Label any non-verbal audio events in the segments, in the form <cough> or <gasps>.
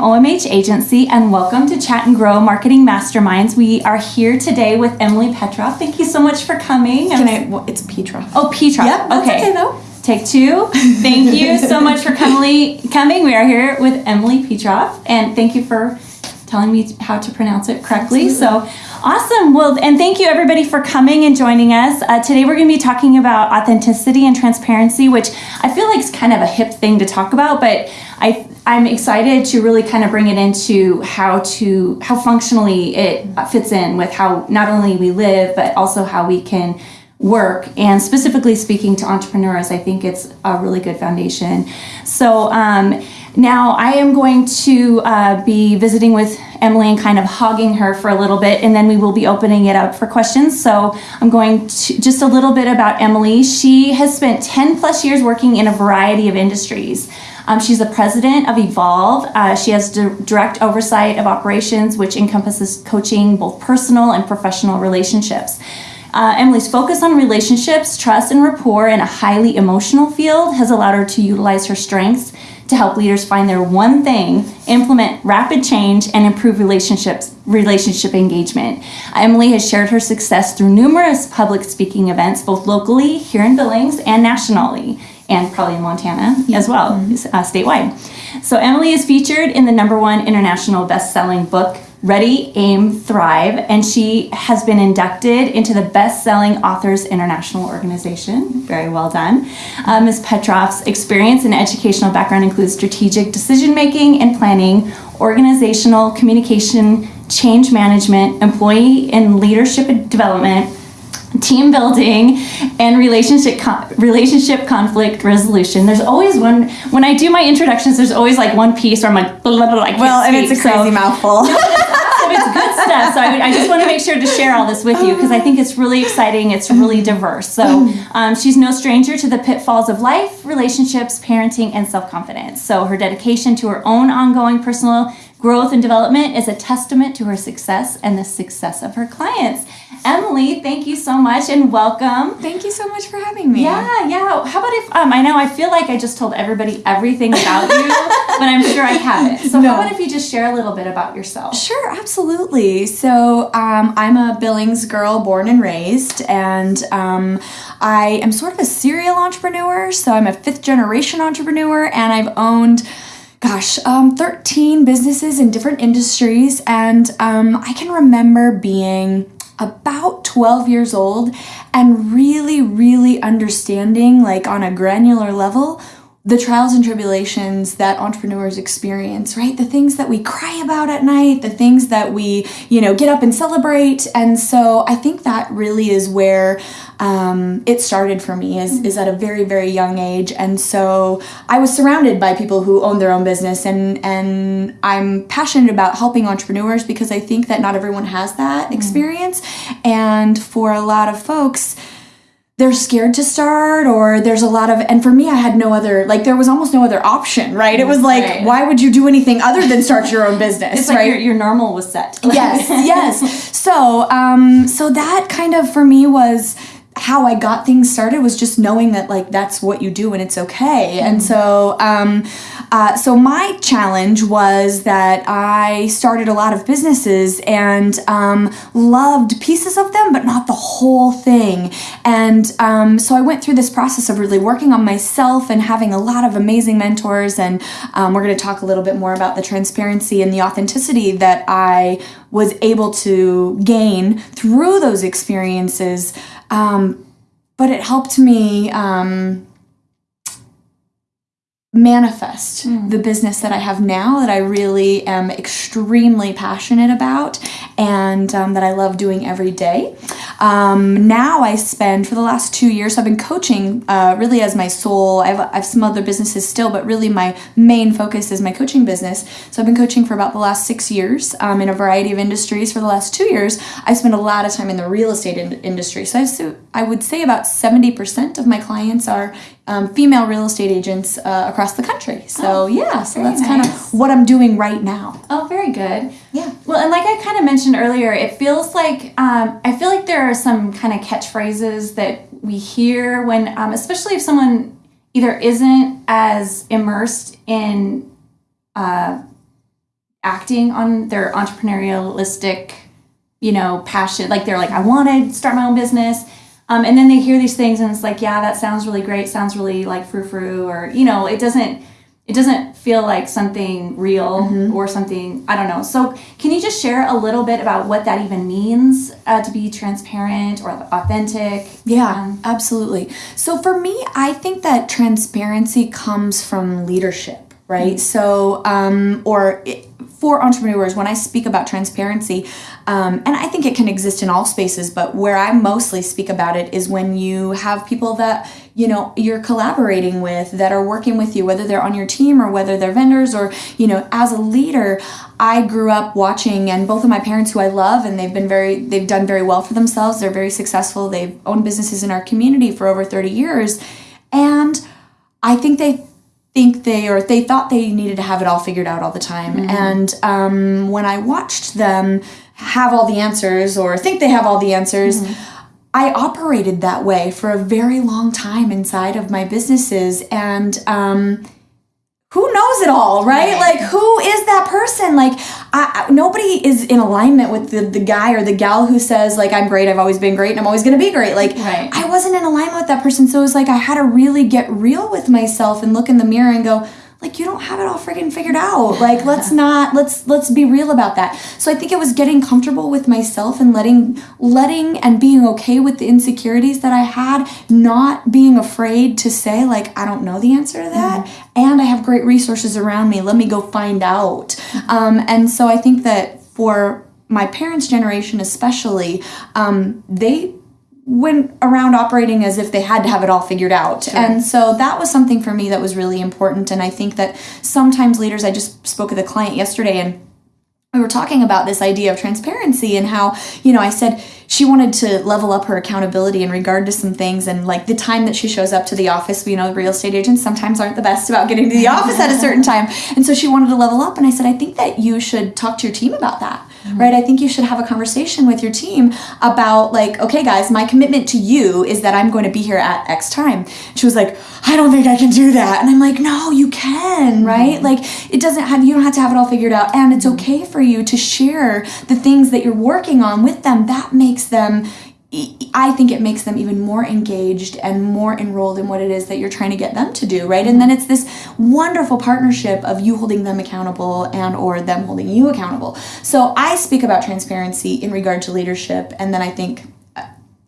OMH Agency, and welcome to Chat and Grow Marketing Masterminds. We are here today with Emily Petroff. Thank you so much for coming. Can I? Well, it's Petra. Oh, Petra. Yep, that's okay though. Take two. Thank you so much for coming. Coming. We are here with Emily Petroff, and thank you for telling me how to pronounce it correctly. So awesome. Well, and thank you everybody for coming and joining us. Uh, today we're going to be talking about authenticity and transparency, which I feel like is kind of a hip thing to talk about, but I I'm excited to really kind of bring it into how to how functionally it fits in with how not only we live but also how we can work and specifically speaking to entrepreneurs i think it's a really good foundation so um, now i am going to uh, be visiting with emily and kind of hogging her for a little bit and then we will be opening it up for questions so i'm going to just a little bit about emily she has spent 10 plus years working in a variety of industries um, she's the president of Evolve. Uh, she has di- direct oversight of operations, which encompasses coaching both personal and professional relationships. Uh, Emily's focus on relationships, trust, and rapport in a highly emotional field has allowed her to utilize her strengths to help leaders find their one thing, implement rapid change, and improve relationships, relationship engagement. Emily has shared her success through numerous public speaking events, both locally here in Billings and nationally, and probably in Montana as well, mm-hmm. uh, statewide. So Emily is featured in the number one international best-selling book Ready, Aim, Thrive, and she has been inducted into the Best Selling Authors International Organization. Very well done. Uh, Ms. Petroff's experience and educational background includes strategic decision making and planning, organizational communication, change management, employee and leadership development, team building and relationship relationship conflict resolution. There's always one when I do my introductions. There's always like one piece where I'm like, blah, blah, blah, I well, and it's a crazy so, mouthful. <laughs> No, it's, it's good stuff. So I, I just want to make sure to share all this with you because I think it's really exciting. It's really diverse. So um, she's no stranger to the pitfalls of life, relationships, parenting, and self confidence. So her dedication to her own ongoing personal growth and development is a testament to her success and the success of her clients. Emily, thank you so much and welcome. Thank you so much for having me. Yeah, yeah. How about if um, I know I feel like I just told everybody everything about you, <laughs> but I'm sure I haven't. So no. how about if you just share a little bit about yourself? Sure, absolutely. So um, I'm a Billings girl, born and raised, and um, I am sort of a serial entrepreneur. So I'm a fifth generation entrepreneur, and I've owned gosh, um, 13 businesses in different industries. And um, I can remember being about 12 years old and really, really understanding, like on a granular level, the trials and tribulations that entrepreneurs experience, right? The things that we cry about at night, the things that we, you know, get up and celebrate. And so I think that really is where um, it started for me is, is at a very, very young age. And so I was surrounded by people who own their own business and, and I'm passionate about helping entrepreneurs because I think that not everyone has that mm. experience. And for a lot of folks, they're scared to start or there's a lot of and for me i had no other like there was almost no other option right it was like right. why would you do anything other than start your own business it's right like your, your normal was set <laughs> yes yes so um so that kind of for me was how I got things started was just knowing that like that's what you do and it's okay. Mm-hmm. And so um, uh, so my challenge was that I started a lot of businesses and um, loved pieces of them, but not the whole thing. And um, so I went through this process of really working on myself and having a lot of amazing mentors. And um, we're going to talk a little bit more about the transparency and the authenticity that I was able to gain through those experiences. Um, but it helped me um, manifest mm. the business that I have now that I really am extremely passionate about and um, that I love doing every day. Um, now I spend, for the last two years, I've been coaching uh, really as my sole. I have, I have some other businesses still, but really my main focus is my coaching business. So I've been coaching for about the last six years um, in a variety of industries. For the last two years, I spend a lot of time in the real estate in- industry. So I, I would say about 70% of my clients are um, female real estate agents uh, across the country. So oh, yeah, so that's nice. kind of what I'm doing right now. Oh, very good. Yeah. Well, and like I kind of mentioned earlier, it feels like um, I feel like there are some kind of catchphrases that we hear when, um, especially if someone either isn't as immersed in uh, acting on their entrepreneurialistic, you know, passion. Like they're like, I want to start my own business. Um, and then they hear these things and it's like, yeah, that sounds really great. Sounds really like frou frou, or you know, it doesn't. It doesn't feel like something real Mm-hmm. or something I don't know. So, can you just share a little bit about what that even means uh, to be transparent or authentic? Yeah, Um, absolutely. So for me, I think that transparency comes from leadership, right? So, um, or it, for entrepreneurs, when I speak about transparency, um, and I think it can exist in all spaces, but where I mostly speak about it is when you have people that you know you're collaborating with that are working with you, whether they're on your team or whether they're vendors or you know as a leader. I grew up watching, and both of my parents, who I love, and they've been very, they've done very well for themselves. They're very successful. They've owned businesses in our community for over 30 years. And I think they think they or they thought they needed to have it all figured out all the time. And um, when I watched them have all the answers or think they have all the answers, I operated that way for a very long time inside of my businesses. And um, who knows it all, right? Right. Like, who is that person? Like, I, I- nobody is in alignment with the, the guy or the gal who says, like, I'm great, I've always been great, and I'm always gonna be great. Like, Right. I wasn't in alignment with that person. So it was like I had to really get real with myself and look in the mirror and go, like, you don't have it all friggin' figured out. Like, let's <laughs> not let's let's be real about that. So I think it was getting comfortable with myself and letting letting and being okay with the insecurities that I had, not being afraid to say, like, I don't know the answer to that. And I have great resources around me. Let me go find out. Um, and so I think that for my parents' generation, especially, um, they went around operating as if they had to have it all figured out. And so that was something for me that was really important. And I think that sometimes leaders, I just spoke with a client yesterday and we were talking about this idea of transparency and how, you know, I said she wanted to level up her accountability in regard to some things and like the time that she shows up to the office, you know, real estate agents sometimes aren't the best about getting to the <laughs> office at a certain time. And so she wanted to level up and I said, I think that you should talk to your team about that. Mm-hmm. Right? I think you should have a conversation with your team about like, okay guys, my commitment to you is that I'm going to be here at X time. She was like, I don't think I can do that. And I'm like, no, you can, mm-hmm. right? Like it doesn't have you don't have to have it all figured out and it's mm-hmm. okay for you to share the things that you're working on with them. That makes them I think it makes them even more engaged and more enrolled in what it is that you're trying to get them to do, right? And then it's this wonderful partnership of you holding them accountable and or them holding you accountable. So I speak about transparency in regard to leadership and then I think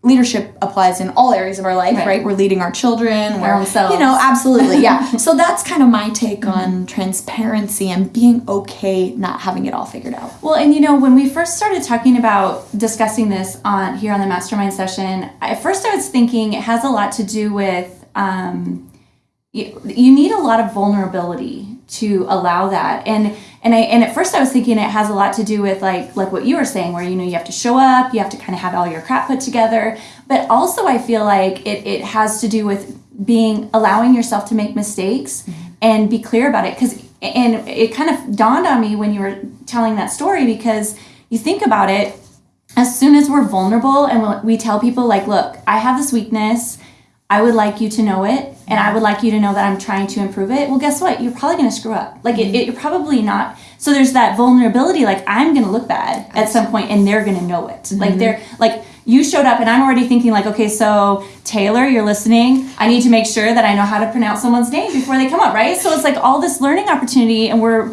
leadership applies in all areas of our life, Right. right? We're leading our children, we're own selves. you know, absolutely. Yeah. <laughs> so that's kind of my take on transparency and being okay not having it all figured out. Well, and you know, when we first started talking about discussing this on here on the mastermind session, at first I was thinking it has a lot to do with um, you, you need a lot of vulnerability to allow that, and and I and at first I was thinking it has a lot to do with like like what you were saying, where you know you have to show up, you have to kind of have all your crap put together, but also I feel like it it has to do with being allowing yourself to make mistakes mm-hmm. and be clear about it. Because and it kind of dawned on me when you were telling that story because you think about it as soon as we're vulnerable and we tell people like look i have this weakness i would like you to know it and i would like you to know that i'm trying to improve it. Well guess what? You're probably going to screw up. Like it, mm-hmm. it, you're probably not. So there's that vulnerability like i'm going to look bad at some point and they're going to know it. Like mm-hmm. they're like you showed up and i'm already thinking like okay so taylor you're listening. I need to make sure that i know how to pronounce someone's name before they come up right? So it's like all this learning opportunity and we're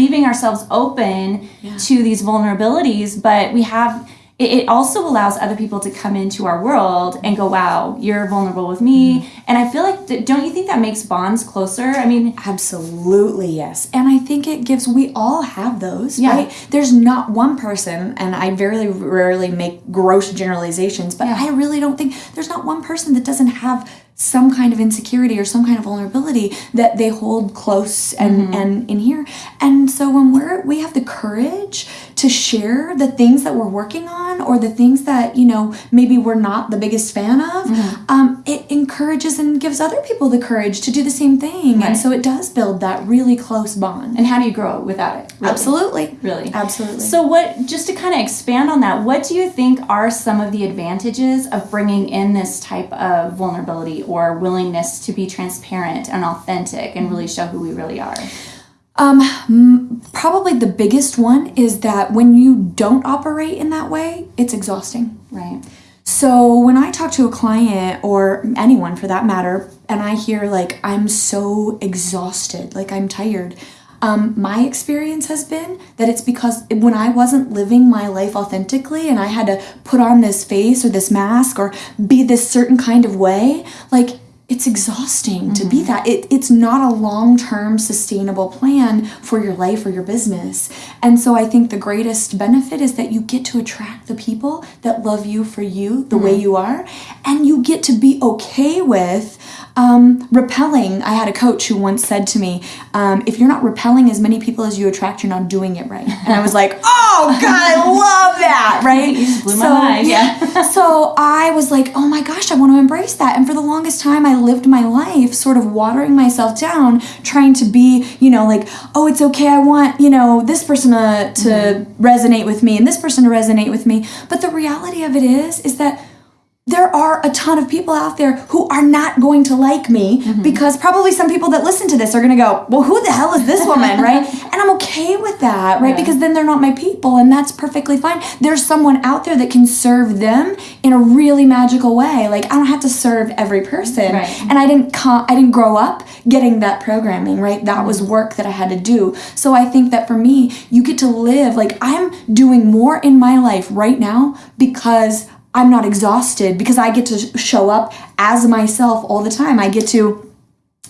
leaving ourselves open to these vulnerabilities but we have it, it also allows other people to come into our world and go wow you're vulnerable with me mm-hmm. and i feel like don't you think that makes bonds closer i mean Absolutely, yes. And I think it gives, we all have those, Yeah. right? There's not one person, and I very rarely make gross generalizations, but Yeah. I really don't think there's not one person that doesn't have some kind of insecurity or some kind of vulnerability that they hold close and, mm-hmm. and in here. And so when we're, we have the courage to share the things that we're working on or the things that, you know, maybe we're not the biggest fan of, um, it encourages and gives other people the courage to do the same thing. Right. And so it does build that really close bond. and how do you grow without it really? Absolutely. really Absolutely. So, what, just to kind of expand on that, what do you think are some of the advantages of bringing in this type of vulnerability or willingness to be transparent and authentic and really show who we really are? Um, probably the biggest one is that when you don't operate in that way, it's exhausting. Right. So when I talk to a client or anyone for that matter, and I hear like I'm so exhausted, like I'm tired, um, my experience has been that it's because when I wasn't living my life authentically and I had to put on this face or this mask or be this certain kind of way, like it's exhausting to be mm-hmm. that. It, it's not a long term sustainable plan for your life or your business. And so I think the greatest benefit is that you get to attract the people that love you for you the way mm-hmm. you are, and you get to be okay with um, repelling. I had a coach who once said to me, um, if you're not repelling as many people as you attract, you're not doing it right. And I was like, <laughs> oh God, I love that, <laughs> right? You just blew my mind, yeah. <laughs> so I was like, oh my gosh, I want to embrace that. And for the longest time, I lived my life sort of watering myself down, trying to be, you know, like, oh, it's okay. I want, you know, this person to, to resonate with me and this person to resonate with me. But the reality of it is, is that there are a ton of people out there who are not going to like me mm-hmm. because probably some people that listen to this are going to go, well, who the hell is this woman, right? <laughs> And I'm okay with that, right? Yeah. Because then they're not my people, and that's perfectly fine. There's someone out there that can serve them in a really magical way. Like I don't have to serve every person, Right. and I didn't co- I didn't grow up getting that programming, right? That was mm-hmm. work that I had to do. So I think that for me, you get to live like I'm doing more in my life right now because I'm not exhausted because I get to show up as myself all the time. I get to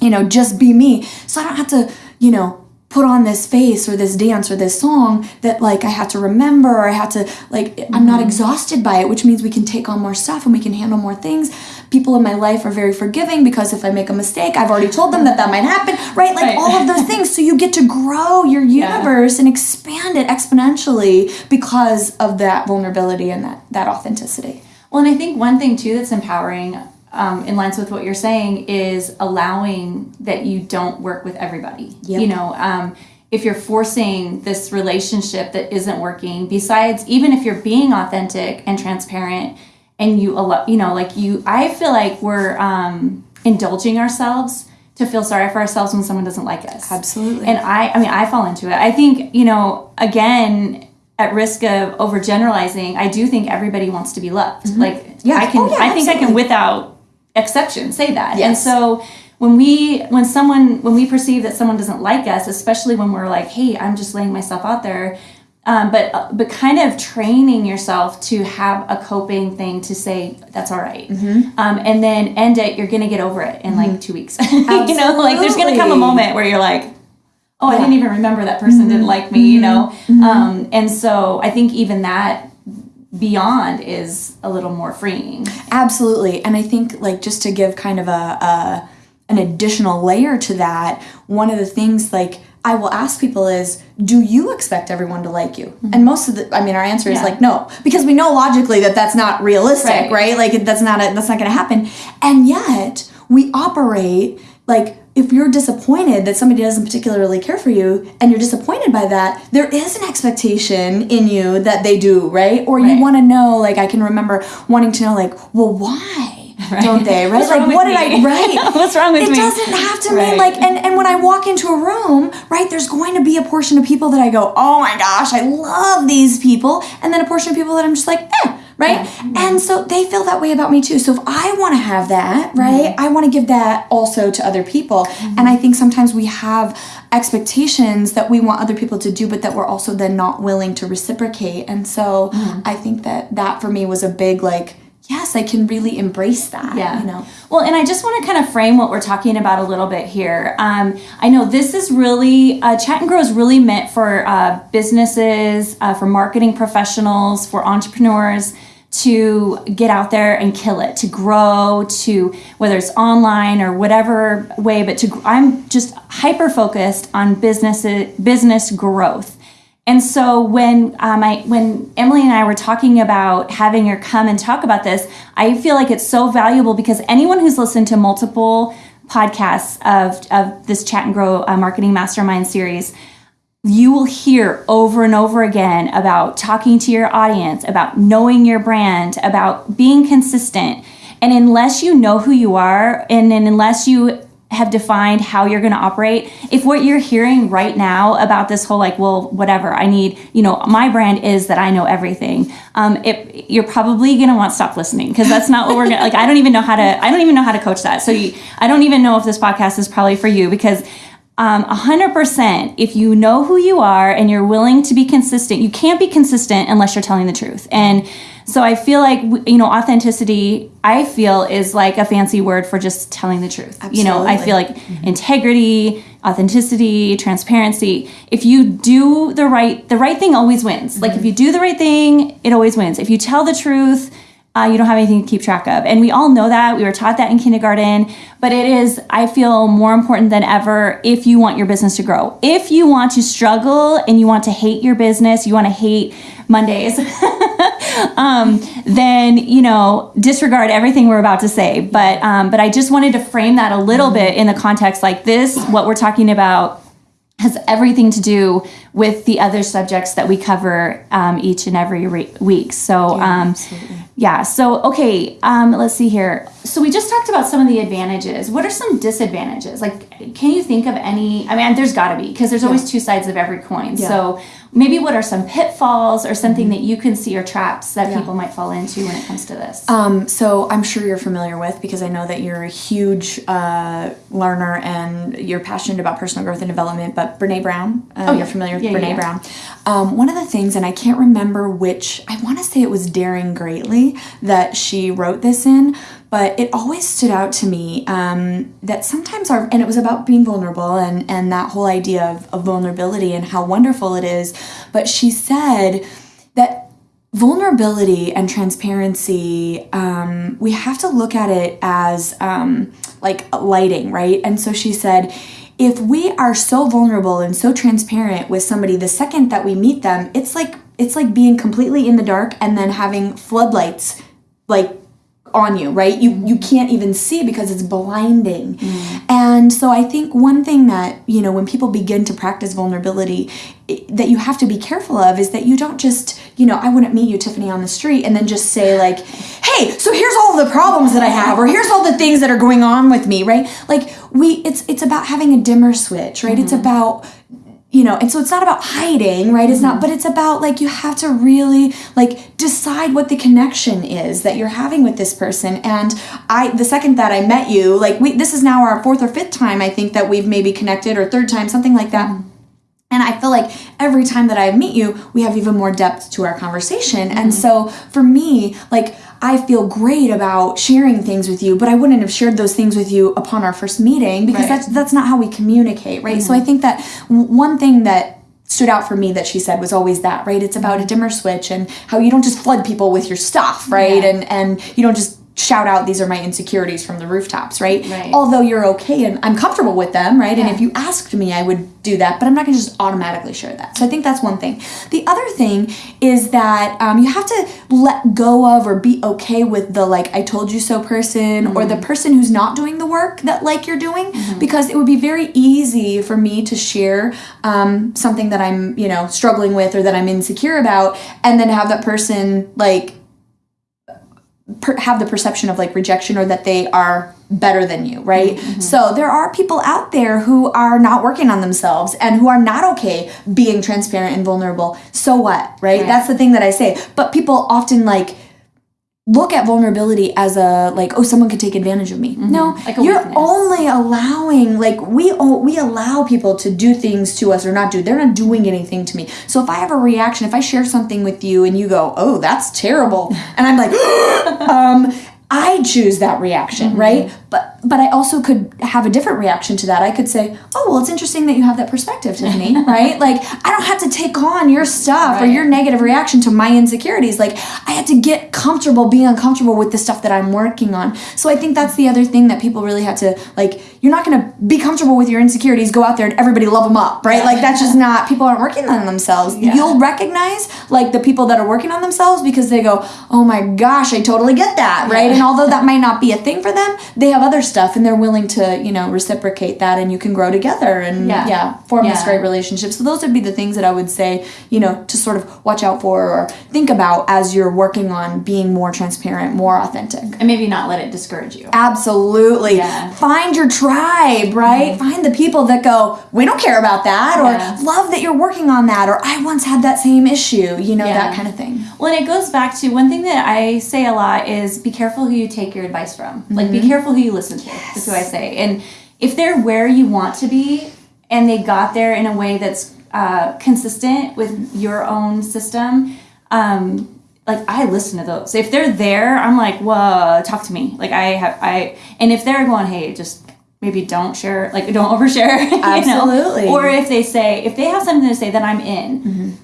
you know, just be me. So I don't have to, you know, put on this face or this dance or this song that like I have to remember or I have to like I'm not mm-hmm. exhausted by it, which means we can take on more stuff and we can handle more things. People in my life are very forgiving because if I make a mistake, I've already told them that that might happen, right? Like Right. all of those things. So you get to grow your universe and expand it exponentially because of that vulnerability and that that authenticity. Well, and I think one thing too that's empowering, um, in lines with what you're saying, is allowing that you don't work with everybody. Yep. You know, um, if you're forcing this relationship that isn't working, besides even if you're being authentic and transparent, and you allow, you know, like you, I feel like we're um, indulging ourselves to feel sorry for ourselves when someone doesn't like us. Absolutely. And I, I mean, I fall into it. I think, you know, again, at risk of overgeneralizing, I do think everybody wants to be loved. Like, Mm-hmm. Yeah. I can, Oh, yeah, I think I can, without exception, say that. And so when we, when someone, when we perceive that someone doesn't like us, especially when we're like, hey, I'm just laying myself out there. Um, but but kind of training yourself to have a coping thing to say that's all right. Mm-hmm. um, and then end it. You're gonna get over it in like two weeks. <laughs> you know, like there's gonna come a moment where you're like, oh, I didn't even remember that person didn't like me, you know? Um, and so I think even that beyond is a little more freeing. Absolutely. And I think like just to give kind of a, a an additional layer to that, one of the things like I will ask people is, do you expect everyone to like you? And most of the, I mean, our answer is Mm-hmm. Yeah. like no, because we know logically that that's not realistic, Right. right? Like that's not a, that's not going to happen. And yet we operate like if you're disappointed that somebody doesn't particularly care for you and you're disappointed by that, there is an expectation in you that they do, right? Or Right. you want to know, like I can remember wanting to know, like, well, why? Don't they? Right? What's like what did me? I right? <laughs> What's wrong with it me? It doesn't have to Right. mean like and, and when I walk into a room, right, there's going to be a portion of people that I go, Oh my gosh, I love these people, and then a portion of people that I'm just like, eh, right? And mm-hmm. so they feel that way about me too. So if I want to have that, right, mm-hmm. I want to give that also to other people. Mm-hmm. And I think sometimes we have expectations that we want other people to do, but that we're also then not willing to reciprocate. And so I think that that for me was a big like, yes, I can really embrace that. Yeah. You know. Well, and I just want to kind of frame what we're talking about a little bit here. Um, I know this is really, uh, Chat and Grow is really meant for uh, businesses, uh, for marketing professionals, for entrepreneurs to get out there and kill it, to grow, to whether it's online or whatever way, but to I'm just hyper focused on business business growth. And so when um, I when Emily and I were talking about having her come and talk about this, I feel like it's so valuable because anyone who's listened to multiple podcasts of, of this Chat and Grow uh, Marketing Mastermind series, you will hear over and over again about talking to your audience, about knowing your brand, about being consistent. And unless you know who you are, and, and unless you have defined how you're going to operate if what you're hearing right now about this whole like well whatever i need you know my brand is that i know everything um, it, you're probably going to want to stop listening because that's not what we're going to like i don't even know how to i don't even know how to coach that. So you, i don't even know if this podcast is probably for you because um, 100% if you know who you are and you're willing to be consistent you can't be consistent unless you're telling the truth and so I feel like you know authenticity I feel is like a fancy word for just telling the truth. Absolutely. You know, I feel like mm-hmm. integrity, authenticity, transparency. If you do the right the right thing always wins. Mm-hmm. Like if mm-hmm. you do the right thing, it always wins. If you tell the truth, uh, you don't have anything to keep track of. And we all know that. We were taught that in kindergarten. But it is, I feel, more important than ever if you want your business to grow. If you want to struggle and you want to hate your business, you want to hate Mondays, <laughs> um, then you know disregard everything we're about to say. But um, but I just wanted to frame that a little bit in the context like this. What we're talking about has everything to do with the other subjects that we cover um, each and every re- week. So, yeah, um, yeah, so okay, um, let's see here. So, we just talked about some of the advantages. What are some disadvantages? Like, can you think of any? I mean, there's got to be because there's always yeah. two sides of every coin. Yeah. So, maybe what are some pitfalls or something that you can see or traps that yeah. people might fall into when it comes to this? Um, so I'm sure you're familiar with because I know that you're a huge uh, learner and you're passionate about personal growth and development. But Brene Brown, uh, oh, you're familiar with yeah, Brene yeah. Brown. Um, one of the things, and I can't remember which, I want to say it was Daring Greatly that she wrote this in, but it always stood out to me um, that sometimes our and it was about being vulnerable and and that whole idea of, of vulnerability and how wonderful it is. But she said that vulnerability and transparency um, we have to look at it as um, like lighting right? And so she said if we are so vulnerable and so transparent with somebody the second that we meet them it's like it's like being completely in the dark and then having floodlights like on you, right? You you can't even see because it's blinding. Mm. And so I think one thing that, you know, when people begin to practice vulnerability that you have to be careful of is that you don't just, you know, I wouldn't meet you Tiffany on the street and then just say like, "Hey, so here's all the problems that I have or here's all the things that are going on with me," right? Like we it's it's about having a dimmer switch, right? Mm-hmm. It's about you know and so it's not about hiding right it's not mm-hmm. but it's about like you have to really like decide what the connection is that you're having with this person and i the second that i met you like we this is now our fourth or fifth time i think that we've maybe connected or third time something like that and I feel like every time that I meet you, we have even more depth to our conversation. Mm-hmm. And so for me, like I feel great about sharing things with you, but I wouldn't have shared those things with you upon our first meeting because right. that's that's not how we communicate, right? Mm-hmm. So I think that one thing that stood out for me that she said was always that, right? It's about a dimmer switch and how you don't just flood people with your stuff, right? Yeah. And and you don't just shout out these are my insecurities from the rooftops right? right although you're okay and i'm comfortable with them right yeah. and if you asked me i would do that but i'm not going to just automatically share that so i think that's one thing the other thing is that um, you have to let go of or be okay with the like i told you so person mm-hmm. or the mm-hmm. person who's not doing the work that like you're doing mm-hmm. because it would be very easy for me to share um, something that i'm you know struggling with or that i'm insecure about and then have that person like per- have the perception of like rejection or that they are better than you, right? Mm-hmm. So there are people out there who are not working on themselves and who are not okay being transparent and vulnerable. So what, right? right. That's the thing that I say. But people often like look at vulnerability as a like oh someone could take advantage of me mm-hmm. no like you're weakness. only allowing like we we allow people to do things to us or not do they're not doing anything to me so if i have a reaction if i share something with you and you go oh that's terrible and i'm like <gasps> um I choose that reaction, mm-hmm. right? But but I also could have a different reaction to that. I could say, "Oh, well, it's interesting that you have that perspective, Tiffany." <laughs> right? Like I don't have to take on your stuff right. or your negative reaction to my insecurities. Like I had to get comfortable being uncomfortable with the stuff that I'm working on. So I think that's the other thing that people really had to like. You're not going to be comfortable with your insecurities. Go out there and everybody love them up, right? Like that's just not. People aren't working on themselves. Yeah. You'll recognize like the people that are working on themselves because they go, "Oh my gosh, I totally get that," right? And although that <laughs> might not be a thing for them, they have other stuff stuff and they're willing to you know reciprocate that and you can grow together and Yeah. yeah, form this great relationship so those would be the things that i would say you know to sort of watch out for or think about as you're working on being more transparent more authentic And maybe not let it discourage you. Absolutely. Yeah. Mm-hmm. Find your tribe, right? Find the people that go, we don't care about that, or Yeah. love that you're working on that, or I once had that same issue, you know, Yeah. that kind of thing. Well, and it goes back to one thing that I say a lot is be careful who you take your advice from. Like, be careful who you listen to. That's what I say. And if they're where you want to be, and they got there in a way that's uh, consistent with your own system, um, like I listen to those. If they're there, I'm like, whoa, talk to me. Like I have, I, and if they're going, hey, just maybe don't share, like don't <laughs> overshare. <laughs> you know? Absolutely. Or if they say, if they have something to say, then I'm in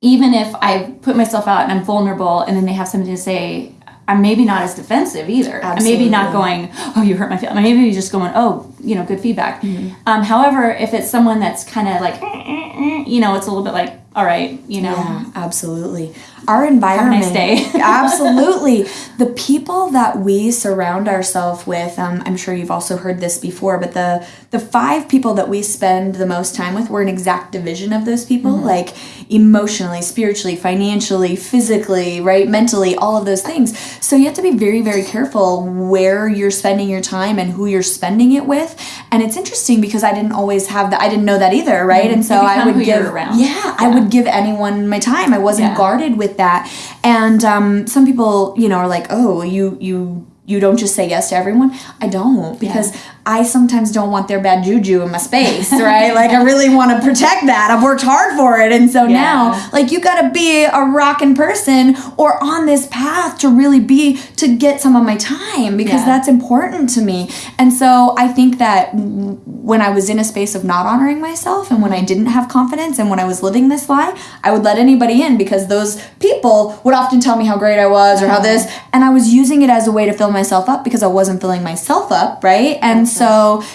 even if I put myself out and I'm vulnerable and then they have something to say, I'm maybe not as defensive either. I'm maybe not going, oh, you hurt my feelings. Maybe just going, oh, you know, good feedback. Mm-hmm. Um, however, if it's someone that's kind of like, "Eh, eh, eh," you know, it's a little bit like, all right, you know, Yeah, absolutely. Our environment. day. <laughs> absolutely. The people that we surround ourselves with, um, I'm sure you've also heard this before, but the the five people that we spend the most time with, we're an exact division of those people, like emotionally, spiritually, financially, physically, right, mentally, all of those things. So you have to be very, very careful where you're spending your time and who you're spending it with. And it's interesting because I didn't always have that. I didn't know that either, right? And so I would give around. Yeah, I would give anyone my time. I wasn't Yeah. guarded with that. And um, some people, you know, are like, "Oh, you you you don't just say yes to everyone." I don't because I sometimes don't want their bad juju in my space, right? like I really want to protect that. I've worked hard for it, and so Yeah. now, like you got to be a rocking person or on this path to really be to get some of my time because Yeah. that's important to me. And so I think that when I was in a space of not honoring myself and when I mm-hmm. didn't have confidence and when I was living this lie, I would let anybody in because those people would often tell me how great I was or how uh-huh. this, and I was using it as a way to fill myself up because I wasn't filling myself up, right? And so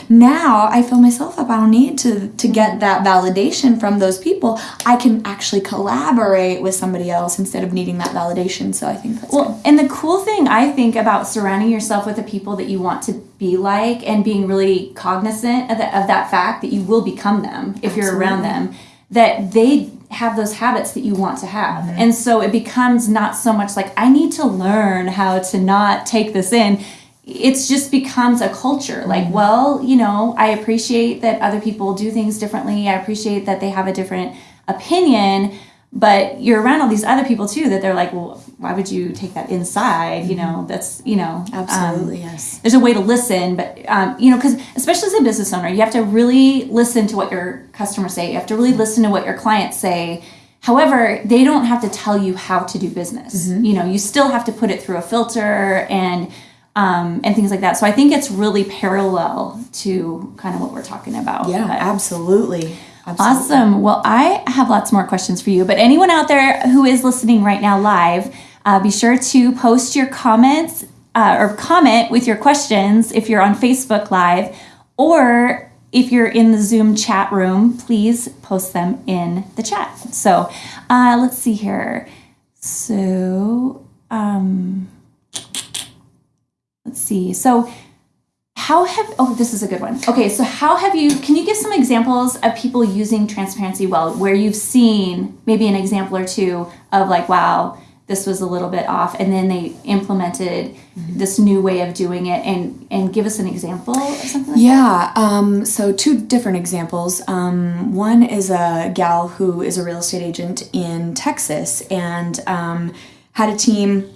now I fill myself up. I don't need to to get that validation from those people. I can actually collaborate with somebody else instead of needing that validation. So I think that's good. Well, and the cool thing I think about surrounding yourself with the people that you want to be like and being really cognizant of, the, of that fact that you will become them if you're around them, that they have those habits that you want to have. Mm-hmm. And so it becomes not so much like, I need to learn how to not take this in. It's just becomes a culture. Like, well, you know, I appreciate that other people do things differently. I appreciate that they have a different opinion but you're around all these other people too that they're like well why would you take that inside? You know that's you know um, Absolutely, yes. there's a way to listen but um, you know because especially as a business owner you have to really listen to what your customers say. You have to really listen to what your clients say. However they don't have to tell you how to do business. You know you still have to put it through a filter and um, and things like that so i think it's really parallel to kind of what we're talking about Yeah, But- absolutely. Absolutely. Awesome. Well, I have lots more questions for you, but anyone out there who is listening right now live, uh, be sure to post your comments uh, or comment with your questions if you're on Facebook Live, or if you're in the Zoom chat room, please post them in the chat. So uh, let's see here. So um, let's see. So how have oh this is a good one okay so how have you can you give some examples of people using transparency well where you've seen maybe an example or two of like wow this was a little bit off and then they implemented this new way of doing it and and give us an example of something like Yeah, um, so two different examples. Um, one is a gal who is a real estate agent in Texas and um, had a team.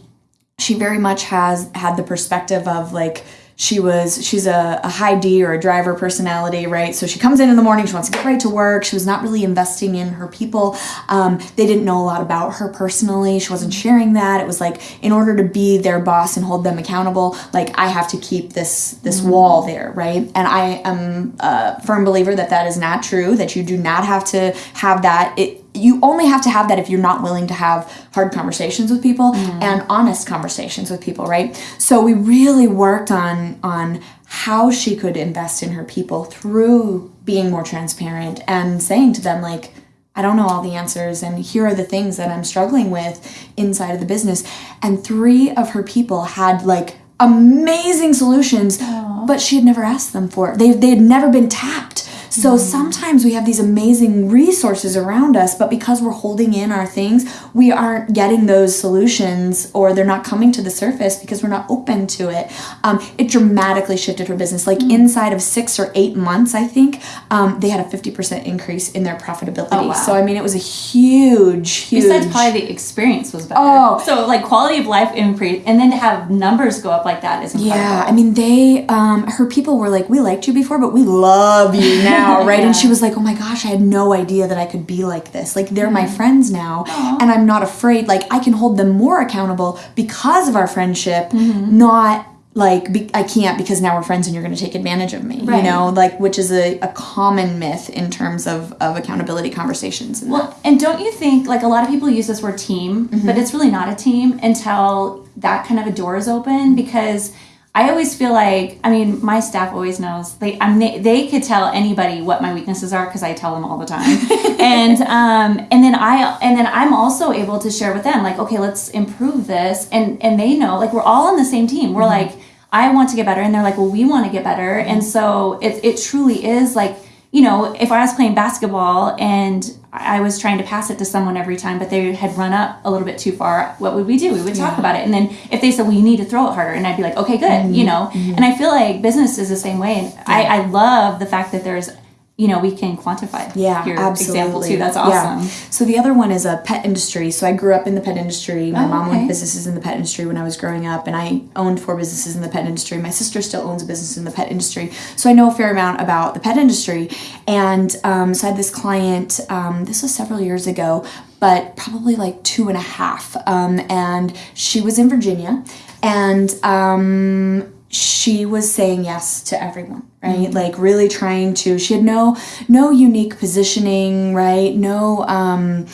She very much has had the perspective of like, she was she's a, a high D or a driver personality, right? So she comes in in the morning, she wants to get right to work. She was not really investing in her people. Um, they didn't know a lot about her personally. She wasn't sharing that. It was like in order to be their boss and hold them accountable, like I have to keep this this wall there, right? And I am a firm believer that that is not true. That you do not have to have that. It you only have to have that if you're not willing to have hard conversations with people mm. and honest conversations with people right so we really worked on on how she could invest in her people through being more transparent and saying to them like I don't know all the answers, and here are the things that I'm struggling with inside of the business. And three of her people had like amazing solutions but she had never asked them for it. They, they had never been tapped. So sometimes we have these amazing resources around us, but because we're holding in our things, we aren't getting those solutions or they're not coming to the surface because we're not open to it. Um, it dramatically shifted her business. Like inside of six or eight months, I think, um, they had a 50% increase in their profitability. Oh, wow. So, I mean, it was a huge, huge. Besides, probably the experience was better. Oh. so like quality of life increase, and then to have numbers go up like that is incredible. Yeah, I mean, they, um, her people were like, we liked you before, but we love you <laughs> now, <laughs> right? And she was like, oh my gosh, I had no idea that I could be like this. Like, they're my friends now, and I'm not afraid. Like, I can hold them more accountable because of our friendship, not like be- I can't because now we're friends and you're going to take advantage of me, Right. you know, like which is a, a common myth in terms of, of accountability conversations. And Well, and don't you think like a lot of people use this word team, Mm-hmm. but it's really not a team until that kind of a door is open because I always feel like I mean my staff always knows they I mean they, they could tell anybody what my weaknesses are because I tell them all the time. <laughs> And um and then I and then I'm also able to share with them like okay let's improve this. And and they know like we're all on the same team. We're Mm-hmm. like I want to get better. And they're like well we want to get better. And so it it truly is like you know, if I was playing basketball and I was trying to pass it to someone every time, but they had run up a little bit too far, what would we do? We would talk about it. And then if they said, well, you need to throw it harder, and I'd be like, okay, good, Mm-hmm. you know? And I feel like business is the same way. And I, I love the fact that there's, you know, we can quantify Yeah, your absolutely. example too. That's Yeah. awesome. So the other one is a pet industry. So I grew up in the pet industry. My Oh, mom okay. owned businesses in the pet industry when I was growing up, and I owned four businesses in the pet industry. My sister still owns a business in the pet industry, so I know a fair amount about the pet industry. And um, so I had this client. Um, this was several years ago, but probably like two and a half. Um, and she was in Virginia, and um, she was saying yes to everyone right? Like really trying to she had no no unique positioning right? No um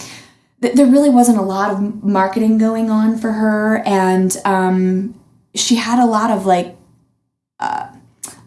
th- there really wasn't a lot of marketing going on for her. And um she had a lot of like uh,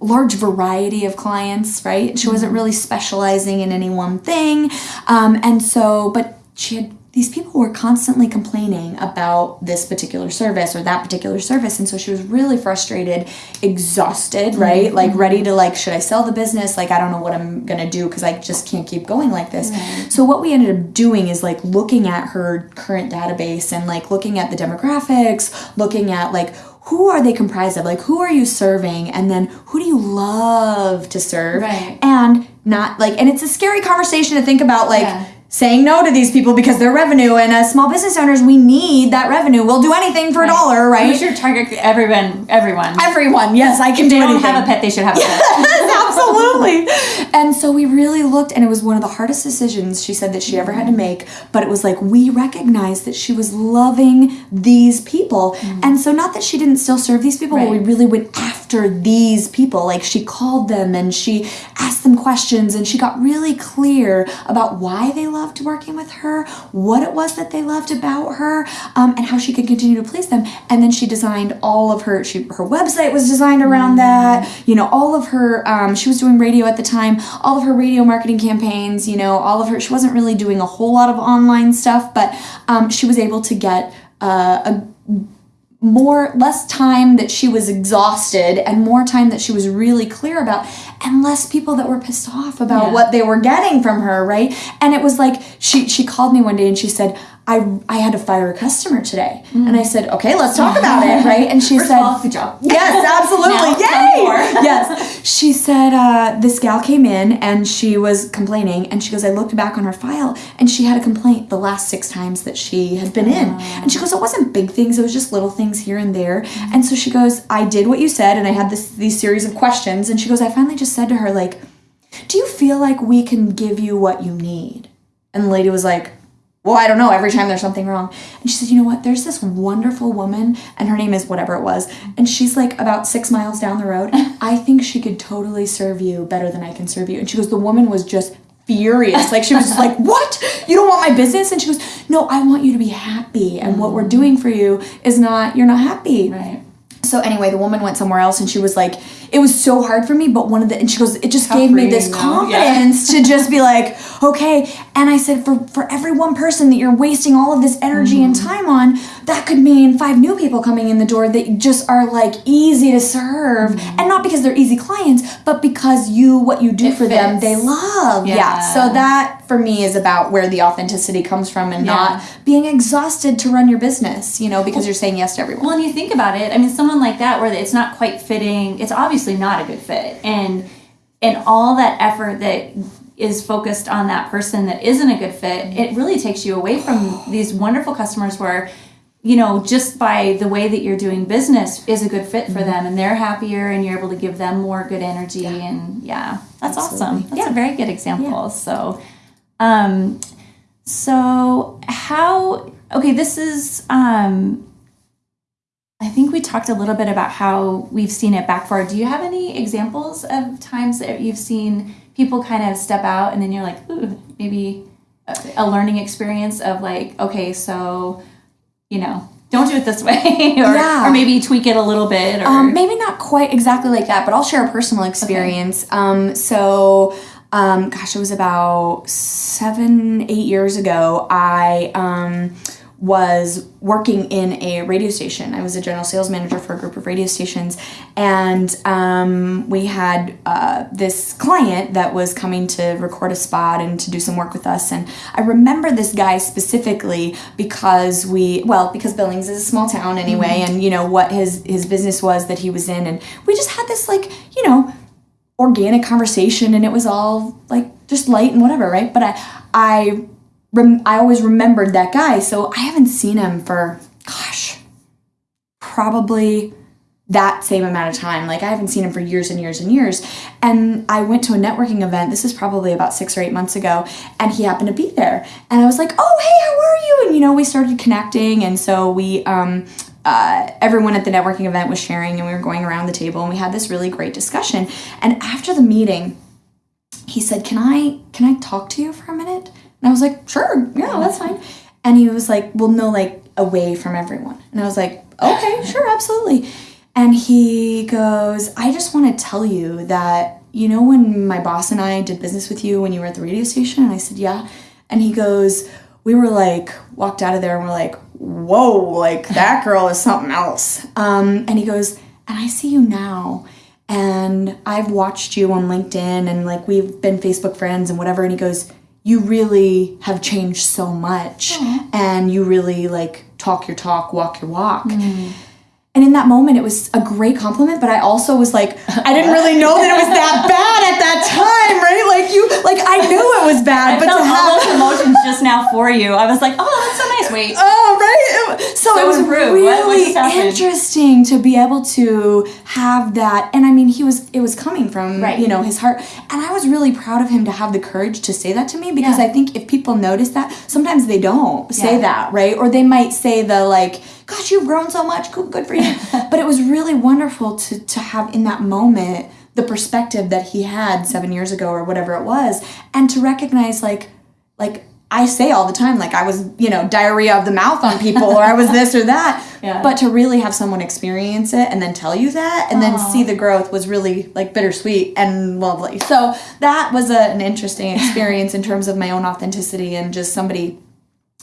large variety of clients right? She wasn't really specializing in any one thing. Um and so but she had these people were constantly complaining about this particular service or that particular service and so she was really frustrated exhausted right? Mm-hmm. Like mm-hmm. ready to like should i sell the business? Like i don't know what i'm gonna do because i just can't keep going like this. So what we ended up doing is like looking at her current database and like looking at the demographics looking at like who are they comprised of? Like who are you serving? And then who do you love to serve? Right. and not like and it's a scary conversation to think about like Yeah. Saying no to these people because they're revenue and as small business owners we need that revenue we'll do anything for a dollar right Who's your target? Everyone. Everyone. everyone yes i can if do they don't have a pet, they should have a <laughs> pet. Absolutely. And so we really looked, and it was one of the hardest decisions she said that she ever had to make. But it was like we recognized that she was loving these people. And so, not that she didn't still serve these people, but we really went after these people. Like she called them and she asked them questions, and she got really clear about why they loved working with her, what it was that they loved about her, um, and how she could continue to please them. And then she designed all of her, she, her website was designed around that, you know, all of her, um, she was doing radio at the time, all of her radio marketing campaigns, you know, all of her, she wasn't really doing a whole lot of online stuff, but um, she was able to get uh, a more less time that she was exhausted and more time that she was really clear about and less people that were pissed off about Yeah. what they were getting from her right and it was like she she called me one day and she said I, I had to fire a customer today mm. and I said okay let's talk <laughs> about it right and she First said of all, good job. Yes, <laughs> absolutely. Now, tell me Yay! <laughs> yes. She said uh, this gal came in and she was complaining, and she goes, I looked back on her file, and she had a complaint the last six times that she had been in, ah. and she goes, it wasn't big things, it was just little things here and there, mm. and so she goes, I did what you said, and I had this these series of questions, and she goes, I finally just said to her like, Do you feel like we can give you what you need? And the lady was like, well, I don't know, every time there's something wrong. And she said, you know what, there's this wonderful woman, and her name is whatever it was, and she's like about six miles down the road. I think she could totally serve you better than I can serve you. And she goes, the woman was just furious. Like she was just like, what? You don't want my business? And she goes, no, I want you to be happy. And what we're mm. doing for you is not, you're not happy. Right. so anyway, the woman went somewhere else and she was like, it was so hard for me, but one of the and she goes, it just gave me this though. Yeah. confidence to <laughs> just be like, okay. And I said, for for every one person that you're wasting all of this energy and Mm-hmm. time on, that could mean five new people coming in the door that just are like easy to serve, Mm-hmm. and not because they're easy clients, but because you what you do It for them, they love. Yeah. Yeah. So that for me is about where the authenticity comes from, and Yeah. not being exhausted to run your business. You know, because you're saying yes to everyone. Well, and you think about it, I mean, someone like that where it's not quite fitting, it's obviously not a good fit. And and all that effort that is focused on that person that isn't a good fit, it really takes you away from these wonderful customers where you know, just by the way that you're doing business is a good fit for them and they're happier and you're able to give them more good energy and yeah, that's awesome. That's Yeah. a very good example. So um so how okay, this is um I think we talked a little bit about how we've seen it backfire. Do you have any examples of times that you've seen people kind of step out and then you're like, ooh, maybe a, learning experience of like, okay, so, you know, don't do it this <laughs> way, or, Yeah. or maybe tweak it a little bit, or Um, maybe not quite exactly like that, but I'll share a personal experience. Um, so, um, gosh, it was about seven, eight years ago. I um, was working in a radio station. I was a general sales manager for a group of radio stations, and um, we had uh, this client that was coming to record a spot and to do some work with us. And I remember this guy specifically because we, well, because Billings is a small town anyway, and you know what his his business was that he was in, and we just had this like you know organic conversation and it was all like just light and whatever right but i i rem- i always remembered that guy so i haven't seen him for gosh probably that same amount of time. Like i haven't seen him for years and years and years. And i went to a networking event this is probably about six or eight months ago and he happened to be there. And i was like oh hey how are you? And you know we started connecting and so we um uh, everyone at the networking event was sharing and we were going around the table and we had this really great discussion. And after the meeting he said can i can i talk to you for a minute and i was like sure yeah that's fine. And he was like well no like away from everyone. And i was like okay sure absolutely. And he goes i just want to tell you that you know when my boss and i did business with you when you were at the radio station? And i said yeah. And he goes we were like walked out of there and we're like whoa like that girl is something else. Um, and he goes and i see you now. And i've watched you on linkedin and like we've been facebook friends and whatever. And he goes you really have changed so much mm-hmm. and you really like talk your talk walk your walk mm. And in that moment, it was a great compliment, but I also was like, I didn't really know that it was that <laughs> bad at that time, right? Like you, like I knew it was bad, I but felt to all those emotions just now for you. I was like, oh, that's so nice. Wait, <laughs> oh right, so, So it was what really interesting to be able to have that. And I mean, he was, it was coming from Right. you know his heart, and I was really proud of him to have the courage to say that to me because Yeah. I think if people notice that, sometimes they don't say Yeah. that, right? Or they might say the like gosh, you've grown so much, good, good for you. <laughs> but it was really wonderful to, to have in that moment the perspective that he had seven years ago or whatever it was, and to recognize like, like I say all the time, like I was, you know, diarrhea of the mouth on people, or I was this or that. <laughs> Yeah. But to really have someone experience it and then tell you that, and then see the growth was really like bittersweet and lovely. So that was a, an interesting experience in terms of my own authenticity and just somebody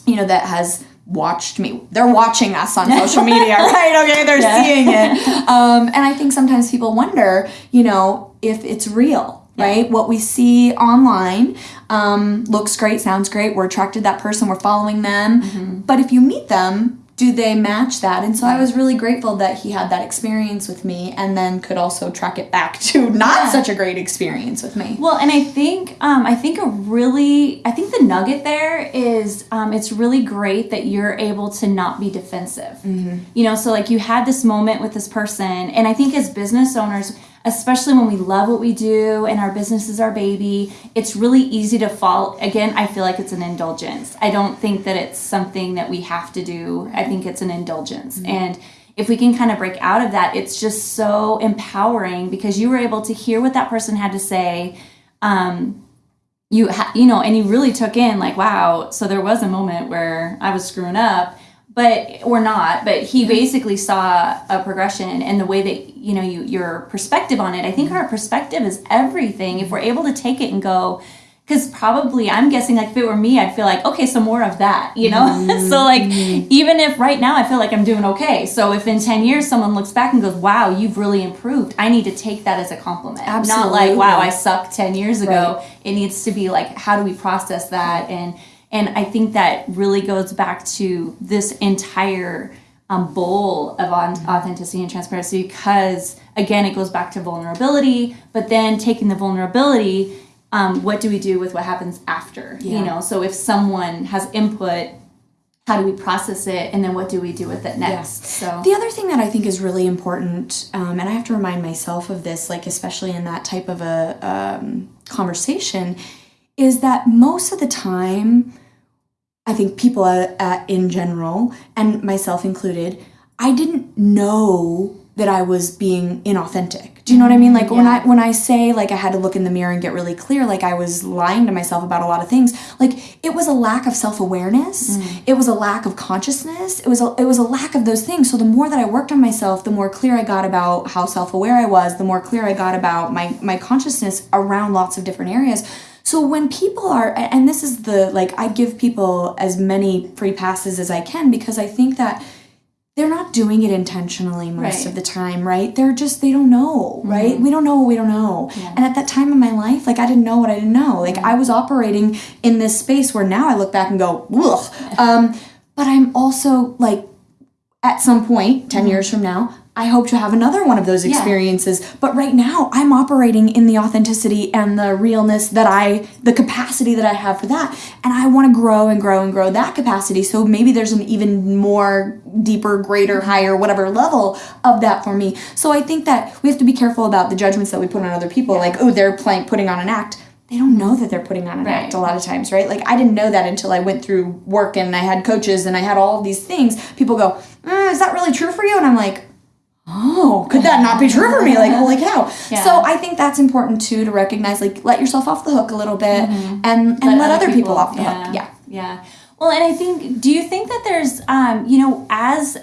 you know, that has watched me. They're watching us on <laughs> social media, right? Okay, they're seeing it. <laughs> Um, and I think sometimes people wonder, you know, if it's real, right? What we see online um, looks great, sounds great. We're attracted to that person, we're following them. But if you meet them, do they match that? And so I was really grateful that he had that experience with me and then could also track it back <laughs> to not Yeah. such a great experience with me. Well, and I think um, I think a really I think the nugget there is um, it's really great that you're able to not be defensive. You know, so like you had this moment with this person, and I think as business owners, especially when we love what we do and our business is our baby, it's really easy to fall. Again, I feel like it's an indulgence. I don't think that it's something that we have to do. I think it's an indulgence, and if we can kind of break out of that, it's just so empowering because you were able to hear what that person had to say. Um, you ha- you know, and you really took in like, wow. So there was a moment where I was screwing up, but or not but he mm-hmm. basically saw a progression and the way that you know you your perspective on it i think mm-hmm. our perspective is everything. If we're able to take it and go because probably i'm guessing like if it were me i'd feel like okay so more of that you know? <laughs> So like mm-hmm. even if right now i feel like i'm doing okay so if in 10 years someone looks back and goes wow you've really improved i need to take that as a compliment. Not like wow i sucked 10 years ago. Right. it needs to be like how do we process that? And and i think that really goes back to this entire um, bowl of on- authenticity and transparency because again it goes back to vulnerability but then taking the vulnerability um, what do we do with what happens after you know? So if someone has input how do we process it? And then what do we do with it next? So The other thing that I think is really important, um, and I have to remind myself of this, like especially in that type of a um, conversation, is that most of the time, I think people uh, uh, in general, and myself included, I didn't know that I was being inauthentic. Do you know what I mean? Like when I when I say like I had to look in the mirror and get really clear, like I was lying to myself about a lot of things. Like it was a lack of self awareness. It was a lack of consciousness. It was a, it was a lack of those things. So the more that I worked on myself, the more clear I got about how self aware I was. The more clear I got about my my consciousness around lots of different areas. So when people are, and this is the like, I give people as many free passes as I can because I think that they're not doing it intentionally most Right. Mm-hmm. of the time, right? They're just, they don't know, right? We don't know what we don't know. And at that time in my life, like, I didn't know what I didn't know. Like, I was operating in this space where now I look back and go, ugh. Um, but I'm also like, at some point, 10 years from now, I hope to have another one of those experiences. But right now, I'm operating in the authenticity and the realness that I, the capacity that I have for that. And I want to grow and grow and grow that capacity. So maybe there's an even more deeper, greater, higher, whatever level of that for me. So I think that we have to be careful about the judgments that we put on other people. Like, oh, they're playing, putting on an act. They don't know that they're putting on an act a lot of times, right? Like I didn't know that until I went through work and I had coaches and I had all these things. People go, "Mm, "Is that really true for you?" And I'm like, "Oh, could that not be true for me?" Like, holy cow! So I think that's important too to recognize, like, let yourself off the hook a little bit and and let, other people, off the yeah, hook. Yeah. Yeah. Well, and I think, do you think that there's, um, you know, as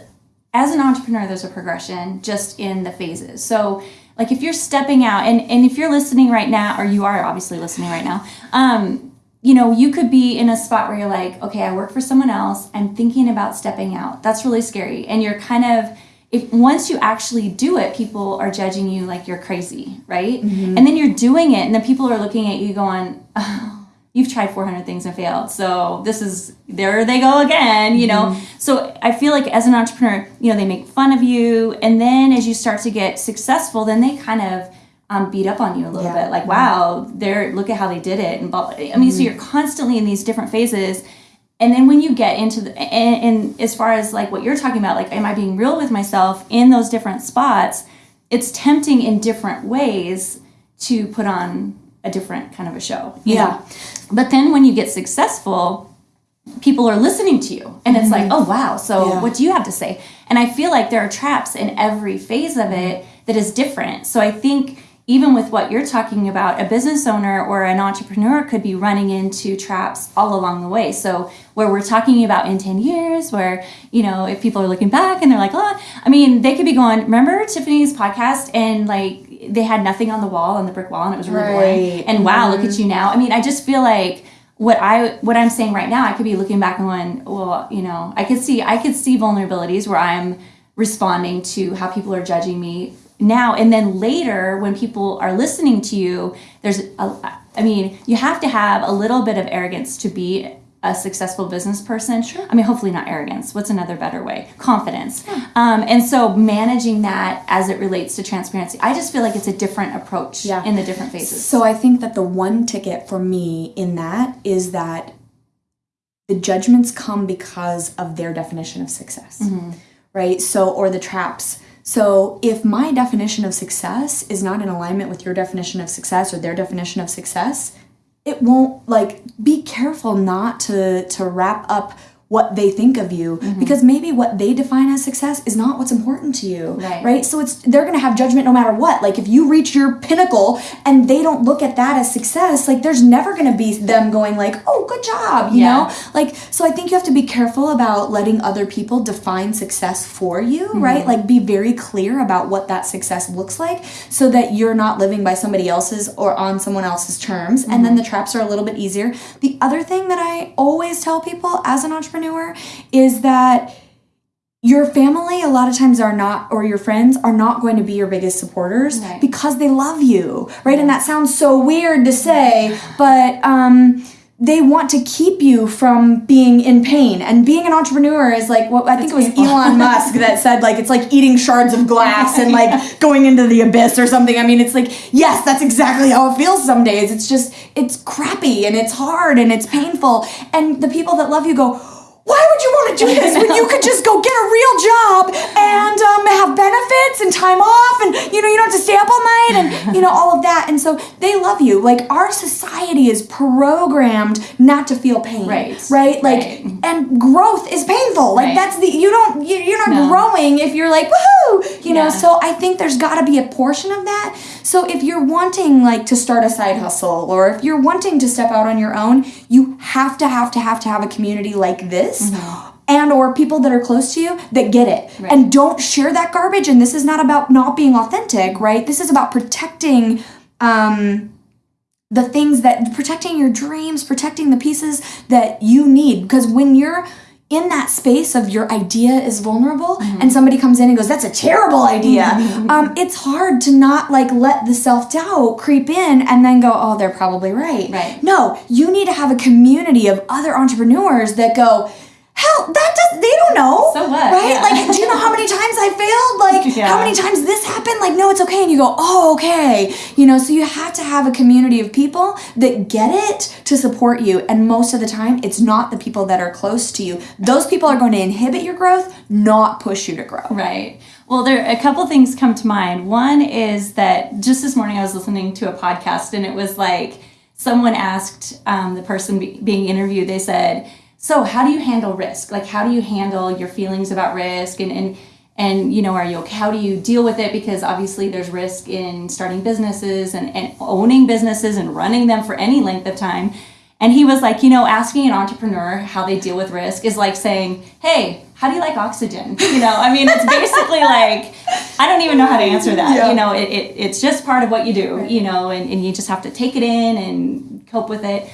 as an entrepreneur, there's a progression just in the phases. So, like, if you're stepping out, and and if you're listening right now, or you are obviously listening right now, um, you know, you could be in a spot where you're like, okay, I work for someone else. I'm thinking about stepping out. That's really scary, and you're kind of if once you actually do it, people are judging you like you're crazy, right? Mm-hmm. And then you're doing it, and then people are looking at you going, oh, you've tried 400 things and failed. So this is, there they go again, you know? Mm-hmm. So I feel like as an entrepreneur, you know, they make fun of you. And then as you start to get successful, then they kind of, um, beat up on you a little Yeah. bit like wow mm-hmm. they're look at how they did it and blah, blah. i mean so you're constantly in these different phases and then when you get into the and, and as far as like what you're talking about like am i being real with myself in those different spots it's tempting in different ways to put on a different kind of a show Yeah. know? but then when you get successful people are listening to you and it's like oh wow so Mm-hmm. Yeah. what do you have to say and i feel like there are traps in every phase of it that is different so i think even with what you're talking about a business owner or an entrepreneur could be running into traps all along the way. So where we're talking about in 10 years where you know if people are looking back and they're like oh i mean they could be going remember tiffany's podcast and like they had nothing on the wall on the brick wall and it was really boring? Right. and wow look mm-hmm. at you now. I mean i just feel like what I what I'm saying right now, I could be looking back and going, well, you know, I could see I could see vulnerabilities where I'm responding to how people are judging me now, and then later when people are listening to you, there's a, I mean, you have to have a little bit of arrogance to be a successful business person. Sure. I mean, hopefully not arrogance. What's another better way? Confidence. yeah. Um, and so managing that as it relates to transparency, I just feel like it's a different approach Yeah. in the different phases. So I think that the one ticket for me in that is that the judgments come because of their definition of success. Right? So or the traps. So if my definition of success is not in alignment with your definition of success or their definition of success, it won't like be careful not to to wrap up what they think of you because maybe what they define as success is not what's important to you Right. right so it's they're gonna have judgment no matter what like if you reach your pinnacle and they don't look at that as success like there's never gonna be them going like oh good job you Yeah. know like so i think you have to be careful about letting other people define success for you Mm-hmm. right like be very clear about what that success looks like so that you're not living by somebody else's or on someone else's terms and Mm-hmm. then the traps are a little bit easier the other thing that i always tell people as an entrepreneur is that your family a lot of times are not or your friends are not going to be your biggest supporters Right. because they love you right? And that sounds so weird to say but um they want to keep you from being in pain. And being an entrepreneur is like what i think it was painful. elon musk that said like it's like eating shards of glass and like <laughs> going into the abyss or something. I mean it's like yes that's exactly how it feels some days. It's just it's crappy and it's hard and it's painful. And the people that love you go why would you want to do <laughs> this when you could just go get a real job and um, have benefits and time off and you know you don't have to stay up all night and <laughs> you know all of that and so they love you like our society is programmed not to feel pain Right. right like Right. and growth is painful like Right. that's the you don't you- you're not No. growing if you're like woohoo you know so i think there's got to be a portion of that so if you're wanting like to start a side hustle or if you're wanting to step out on your own you have to have to have to have a community like this and or people that are close to you that get it. Right. and don't share that garbage. And this is not about not being authentic right? This is about protecting um the things that protecting your dreams, protecting the pieces that you need. Because when you're in that space of your idea is vulnerable Mm-hmm. and somebody comes in and goes, That's a terrible idea, um, it's hard to not like let the self doubt creep in and then go, Oh, they're probably right. Right. No, you need to have a community of other entrepreneurs that go, Hell, that does they don't know. So what? Right? Yeah. Like, do you know how many times I failed? Like Yeah. <laughs> how many times this happened? Like, no, it's okay. And you go, oh, okay. You know, so you have to have a community of people that get it to support you. And most of the time, it's not the people that are close to you. Those people are going to inhibit your growth, not push you to grow. Right. Well, there a couple things come to mind. One is that just this morning I was listening to a podcast and it was like someone asked um, the person be, being interviewed. They said, "So, how do you handle risk? Like, how do you handle your feelings about risk and and and you know, are you okay? How do you deal with it? Because obviously there's risk in starting businesses and, and owning businesses and running them for any length of time." And he was like, you know, asking an entrepreneur how they deal with risk is like saying, hey, how do you like oxygen? <laughs> You know, I mean, it's basically <laughs> like, I don't even know how to answer that. Yeah. You know, it, it, it's just part of what you do, you know, and, and you just have to take it in and cope with it.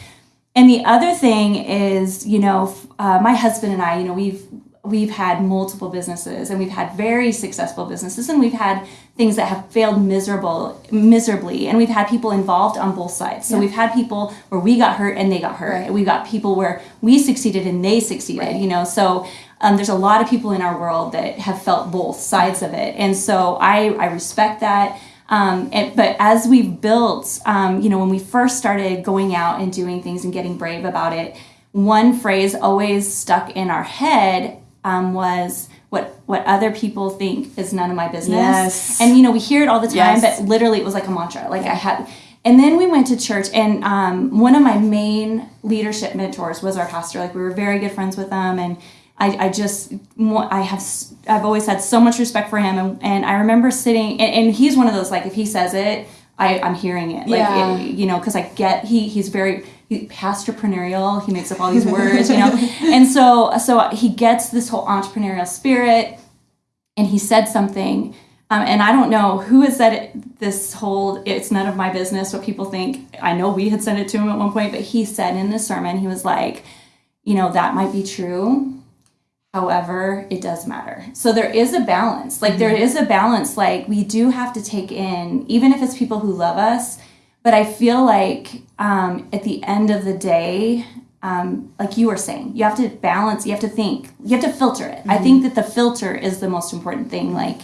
And the other thing is, you know, uh, my husband and I, you know, we've we've had multiple businesses and we've had very successful businesses and we've had things that have failed miserable miserably and we've had people involved on both sides. So we've had people where we got hurt and they got hurt. Right. We got people where we succeeded and they succeeded, you know. So um, there's a lot of people in our world that have felt both sides of it. And so I I respect that. Um, and, but as we've built, um, you know, when we first started going out and doing things and getting brave about it, one phrase always stuck in our head um, was what what other people think is none of my business. Yes. And you know, we hear it all the time, Yes. but literally it was like a mantra. Like I had and then we went to church and um, one of my main leadership mentors was our pastor. Like we were very good friends with them and I, I just I have s- I've always had so much respect for him and, and I remember sitting and, and he's one of those like if he says it I, I'm hearing it. Like Yeah. it- you know because I get he he's very he, pastorpreneurial he makes up all these words you know? <laughs> And so so he gets this whole entrepreneurial spirit and he said something um, and i don't know who has said it, this whole it's none of my business what people think. I know we had sent it to him at one point but he said in this sermon he was like you know that might be true however it does matter. So there is a balance. Like there is a balance. Like we do have to take in even if it's people who love us but i feel like um, at the end of the day um, like you were saying you have to balance you have to think you have to filter it. I think that the filter is the most important thing. Like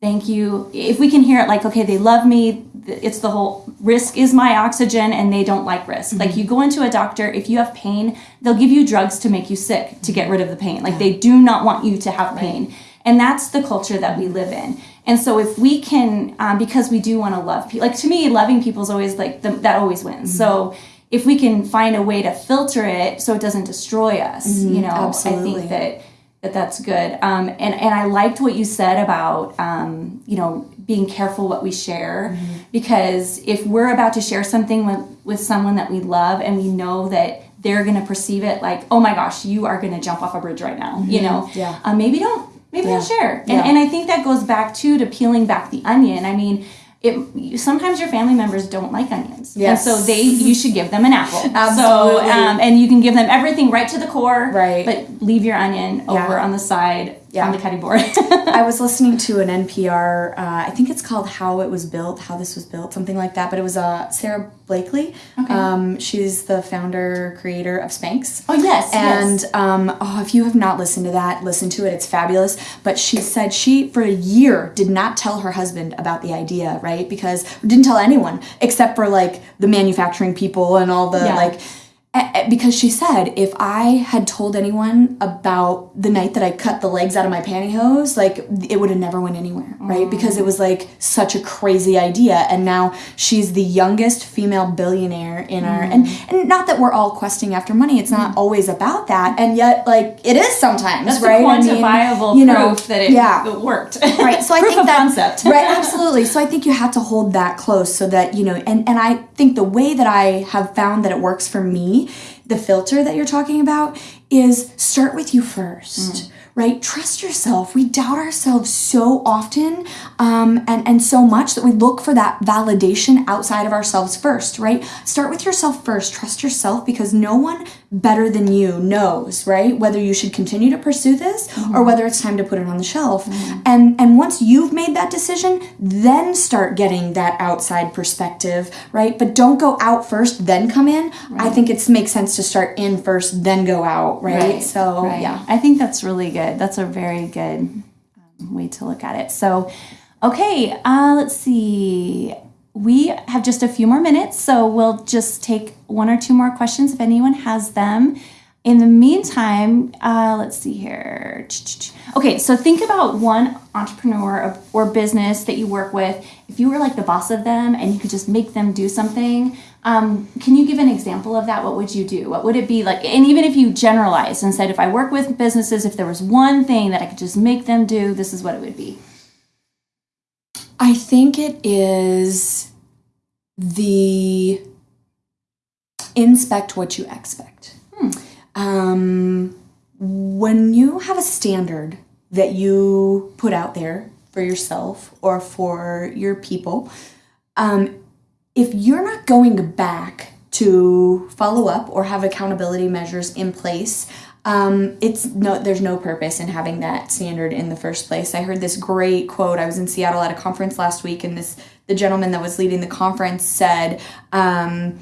thank you. If we can hear it like okay they love me it's the whole risk is my oxygen and they don't like risk. Like you go into a doctor if you have pain they'll give you drugs to make you sick to get rid of the pain. Like they do not want you to have pain. And that's the culture that we live in. And so if we can um, because we do want to love people like to me loving people is always like the, that always wins. So if we can find a way to filter it so it doesn't destroy us, you know, I Mm-hmm. absolutely. think that that that's good. Um, and and I liked what you said about um, you know being careful what we share Mm-hmm. because if we're about to share something with with someone that we love and we know that they're going to perceive it like oh my gosh you are going to jump off a bridge right now you know Mm-hmm. Yeah. um, maybe don't maybe don't share and, Yeah. and I think that goes back too to peeling back the onion. I mean. It, sometimes your family members don't like onions, Yes. and so they you should give them an apple. <laughs> Absolutely. So, um, and you can give them everything right to the core, Right. But leave your onion Yeah. over on the side Yeah. on the cutting board. <laughs> I was <laughs> listening to an NPR. Uh, I think it's called "How It Was Built," how this was built, something like that. But it was uh, Sara Blakely. Okay. Um, she's the founder creator of Spanx. oh yes, And yes. um, oh, if you have not listened to that, listen to it. It's fabulous. But she said she, for a year, did not tell her husband about the idea, right? Because didn't tell anyone except for like the manufacturing people and all the Yeah. like. Because she said, if I had told anyone about the night that I cut the legs out of my pantyhose, like it would have never went anywhere, right? Mm. Because it was like such a crazy idea. And now she's the youngest female billionaire in our and mm. and not that we're all questing after money. It's not mm. always about that. And yet, like it is sometimes, That's right? the I mean, quantifiable you know, proof that it, yeah. it worked. Right. So I <laughs> think that concept. right, absolutely. So I think you have to hold that close so that you know, and and I think the way that I have found that it works for me, the filter that you're talking about, is start with you first. Mm. Right, trust yourself. We doubt ourselves so often, um, and and so much that we look for that validation outside of ourselves first. Right, start with yourself first. Trust yourself because no one better than you knows. Right, whether you should continue to pursue this or whether it's time to put it on the shelf. And and once you've made that decision, then start getting that outside perspective, right? But don't go out first, then come in. I think it makes sense to start in first, then go out, right? So Right. yeah. I think that's really good. That's a very good um, way to look at it. So, okay, uh, let's see. We have just a few more minutes, so we'll just take one or two more questions if anyone has them. In the meantime, uh, let's see here. Okay, so think about one entrepreneur or- business that you work with. If you were like the boss of them and you could just make them do something, um, can you give an example of that? What would you do? What would it be like? And even if you generalized and said, if I work with businesses, if there was one thing that I could just make them do, this is what it would be. I think it is the inspect what you expect. Um, when you have a standard that you put out there for yourself or for your people, um, if you're not going back to follow up or have accountability measures in place, um, it's no, there's no purpose in having that standard in the first place. I heard this great quote. I was in Seattle at a conference last week, and this the gentleman that was leading the conference said, um,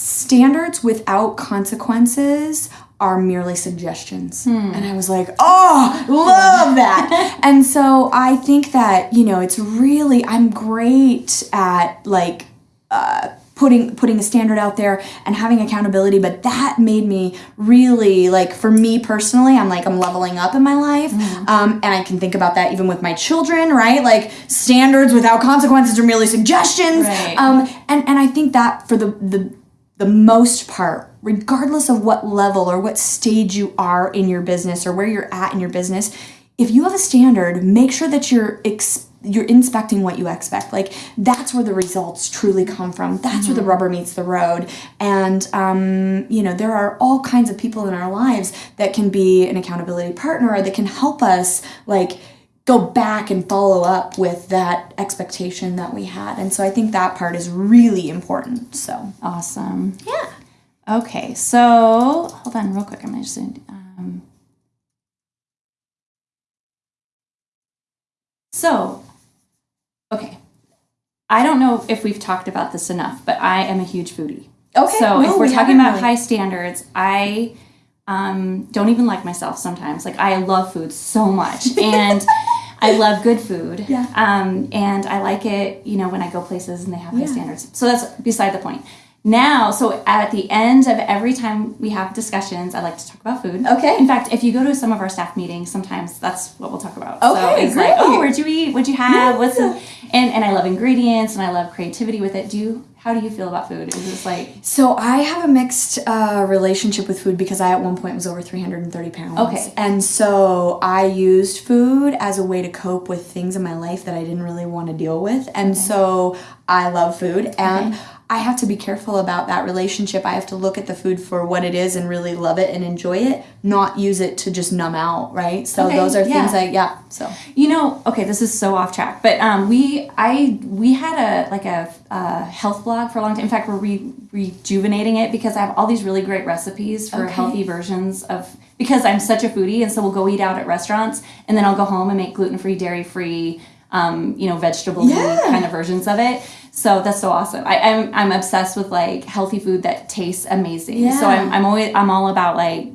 "Standards without consequences." Are merely suggestions. And I was like, oh, love that. <laughs> and so I think that, you know, it's really, I'm great at like uh, putting putting a standard out there and having accountability but that made me really like for me personally i'm like i'm leveling up in my life um, and i can think about that even with my children right like standards without consequences are merely suggestions Right. um, and and i think that for the the the most part regardless of what level or what stage you are in your business or where you're at in your business if you have a standard make sure that you're you're inspecting what you expect. Like that's where the results truly come from. That's where the rubber meets the road. And um, you know there are all kinds of people in our lives that can be an accountability partner or that can help us like go back and follow up with that expectation that we had and so i think that part is really important so Awesome. yeah Okay, so hold on real quick. I'm just um, so okay. I don't know if we've talked about this enough, but I am a huge foodie. Okay, So no, if we're we talking about really. high standards, I um, don't even like myself sometimes. Like I love food so much, <laughs> and I love good food. Yeah. Um, and I like it, you know, when I go places and they have high Yeah. standards. So that's beside the point. now, so at the end of every time we have discussions, I like to talk about food. Okay. In fact, if you go to some of our staff meetings, sometimes that's what we'll talk about. so Okay, it's like, oh, great. where'd you eat? What'd you have? What's the, and and I love ingredients and I love creativity with it. Do you? How do you feel about food? Is this like So I have a mixed uh, relationship with food because I at one point was over 330 pounds. Okay. And so I used food as a way to cope with things in my life that I didn't really want to deal with. And so I love food and I have to be careful about that relationship. I have to look at the food for what it is and really love it and enjoy it, not use it to just numb out, right? So Okay, those are yeah. things I yeah, so You know, okay, this is so off track, but um, we I we had a like a, uh health blog for a long time. In fact, we're re- rejuvenating it because I have all these really great recipes for Okay. healthy versions of because I'm such a foodie, and so we'll go eat out at restaurants, and then I'll go home and make gluten free, dairy free, um, you know, vegetable Yeah. kind of versions of it. So that's so awesome. I, I'm I'm obsessed with like healthy food that tastes amazing. Yeah. So I'm I'm always I'm all about like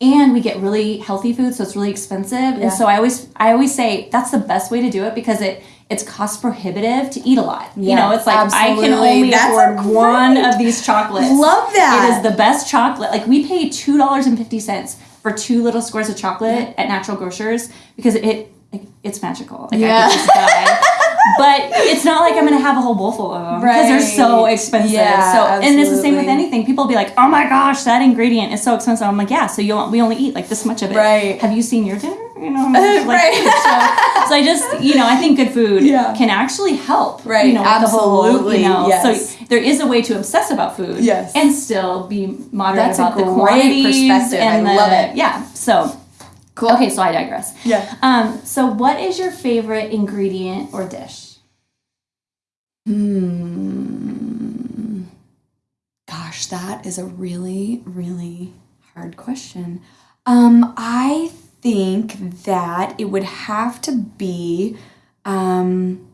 and we get really healthy food so it's really expensive Yeah. and so i always i always say that's the best way to do it because it it's cost prohibitive to eat a lot you know it's like i can only That's afford great. one of these chocolates Love that. it is the best chocolate like we pay two dollars and fifty cents for two little squares of chocolate at natural grocers because it, it it's magical like Yeah. i could just die but it's not like I'm gonna have a whole bowl full of them because they're so expensive. Yeah, so and it's the same with anything. People be like, "Oh my gosh, that ingredient is so expensive." I'm like, "Yeah, so you we only eat like this much of it." Right. Have you seen your dinner? You know, <laughs> like, Right. <laughs> So, so I just, you know, I think good food Yeah. can actually help. Right, You know, with the whole, absolutely, you know, yes. so there is a way to obsess about food. Yes. And still be moderate That's about the quantities perspective. I and the- love it. Yeah. So. Cool. Okay, so I digress. Yeah. Um, so what is your favorite ingredient or dish? Hmm. Gosh, that is a really, really hard question. Um, I think that it would have to be um,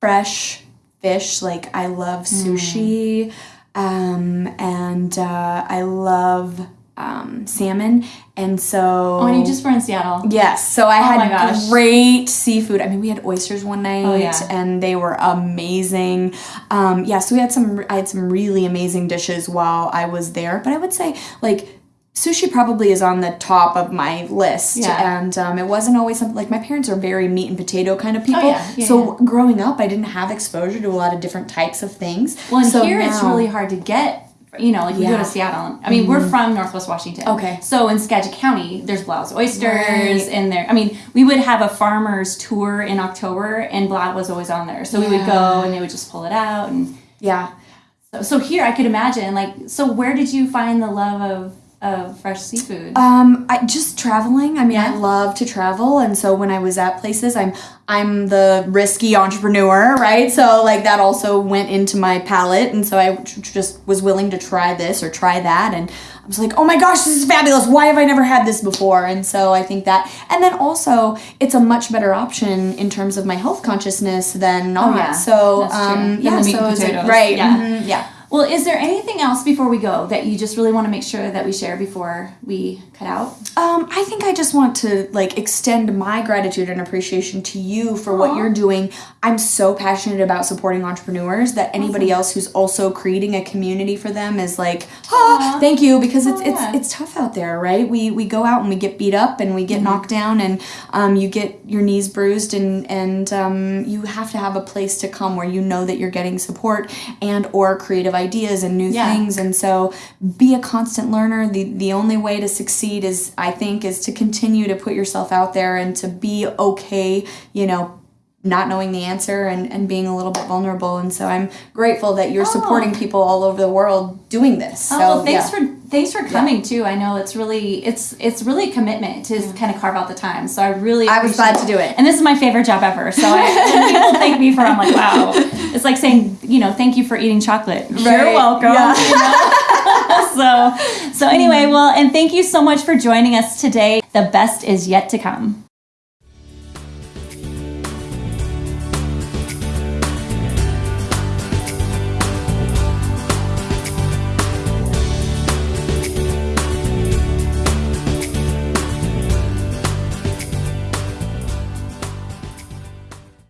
fresh fish. Like I love sushi, um, and uh, I love um, salmon, and so Oh, and you just were in Seattle. Yes, so I Oh had great seafood. I mean, we had oysters one night, Oh, yeah. and they were amazing. Um, yeah, so we had some. I had some really amazing dishes while I was there. But I would say like sushi probably is on the top of my list. Yeah. and um, it wasn't always something like my parents are very meat and potato kind of people. Oh, yeah, yeah, so growing up, I didn't have exposure to a lot of different types of things. Well, and so here it's really hard to get. You know, like we go Yeah. Mm-hmm. to Seattle. I mean, we're from Northwest Washington. Okay. So in Skagit County, there's Blad's oysters, Right. and there. I mean, we would have a farmer's tour in October, and Blad was always on there. So we would go, and they would just pull it out, and yeah. so, so here I could imagine, like, so where did you find the love of of fresh seafood? Um, I just traveling. I mean, I love to travel, and so when I was at places, I'm I'm the risky entrepreneur, right? So like that also went into my palate, and so I just was willing to try this or try that, and I was like, oh my gosh, this is fabulous! Why have I never had this before? And so I think that, and then also it's a much better option in terms of my health consciousness than not. Oh, yeah. So um, yeah, so and it's like- right? Yeah. mhm, yeah. Well, is there anything else before we go that you just really want to make sure that we share before we cut out? Um, I think I just want to like extend my gratitude and appreciation to you for what you're doing. I'm so passionate about supporting entrepreneurs that anybody else who's also creating a community for them is like, ah, thank you because it's Oh, it's it's tough out there, right? We we go out and we get beat up and we get Mm-hmm. knocked down and um, you get your knees bruised and and um, you have to have a place to come where you know that you're getting support and or creative ideas and new Yeah. things and so be a constant learner the the only way to succeed is i think is to continue to put yourself out there and to be okay you know not knowing the answer and, and being a little bit vulnerable and so i'm grateful that you're oh. supporting people all over the world doing this oh, so Oh, well, thanks yeah. for thanks for coming too. I know it's really it's it's really a commitment to kind of carve out the time. So I really I was glad to do it. And this is my favorite job ever. So I, when people thank me for, I'm like, wow. It's like saying, you know, thank you for eating chocolate. You're welcome. Yeah. you know? <laughs> so so anyway, mm-hmm. well, and thank you so much for joining us today. The best is yet to come.